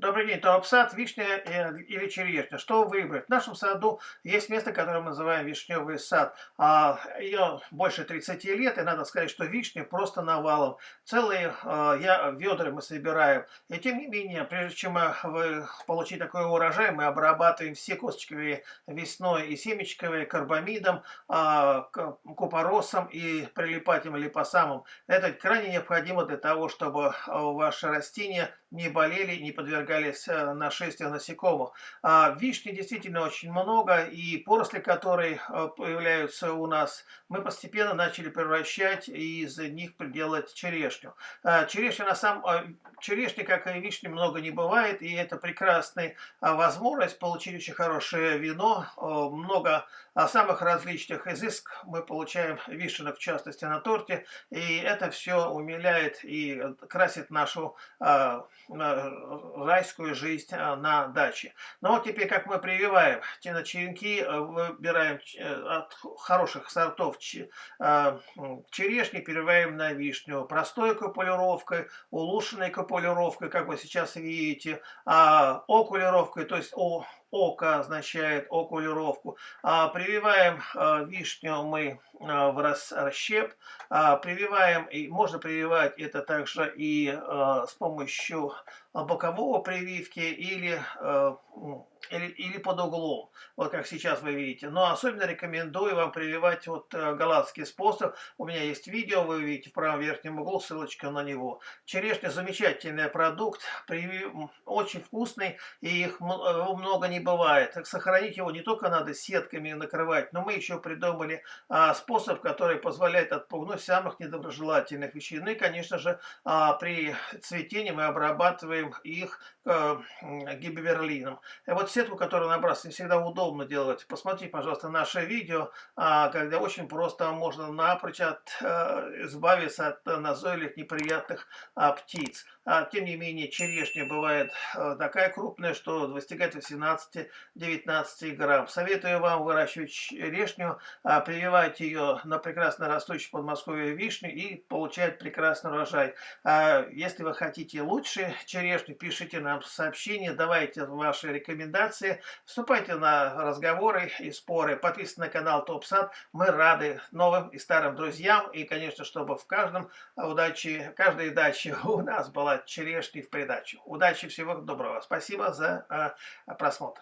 Добрый день, топ-сад, вишня э, или черешня. Что выбрать? В нашем саду есть место, которое мы называем вишневый сад. А, Ее больше 30 лет, и надо сказать, что вишня просто навалом. Целые а, я, ведра мы собираем. И тем не менее, прежде чем вы получить такой урожай, мы обрабатываем все косточковые весной и семечковые карбамидом, а, купоросом и прилипателем липосамом. Это крайне необходимо для того, чтобы ваши растения не болели, не подвергались э, нашествию насекомых. А вишни действительно очень много, и поросли, которые э, появляются у нас, мы постепенно начали превращать и из них делать черешню. А черешня, на самом, э, черешни, как и вишни, много не бывает, и это прекрасная возможность получить очень хорошее вино, много самых различных изыск мы получаем вишенок, в частности, на торте, и это все умиляет и красит нашу райскую жизнь а, на даче. Но вот теперь как мы прививаем, черенки э, выбираем э, от хороших сортов а, черешни, прививаем на вишню. Простой копулировкой, улучшенной копулировкой, как вы сейчас видите, а окулировкой, то есть о Око означает окулировку. А, прививаем а, вишню мы а, в расщеп. Прививаем, и можно прививать это также и с помощью бокового прививки или или, или под углом, вот как сейчас вы видите. Но особенно рекомендую вам прививать вот э, голландский способ. У меня есть видео, вы видите в правом верхнем углу, ссылочка на него. Черешня замечательный продукт, очень вкусный, и их много не бывает. Сохранить его не только надо сетками накрывать, но мы еще придумали а, способ, который позволяет отпугнуть самых недоброжелательных вещей. Ну и, конечно же, а, при цветении мы обрабатываем их а, гиберлином. Вот сетку, которую набрасывать, не всегда удобно делать. Посмотрите, пожалуйста, наше видео, а, когда очень просто можно напрочь от, э, избавиться от назойливых неприятных а, птиц. А, тем не менее, черешня бывает э, такая крупная, что достигает 18-19 грамм. Советую вам выращивать черешню, прививать ее на прекрасно растущую подмосковье вишню и получать прекрасный урожай. Если вы хотите лучше черешню, пишите нам сообщение, давайте ваши рекомендации вступайте на разговоры и споры, подписывайтесь на канал ТОПСАД. Мы рады новым и старым друзьям. И, конечно, чтобы в каждом удачи, каждой даче у нас была черешня в придачу. Удачи, всего доброго. Спасибо за э, просмотр.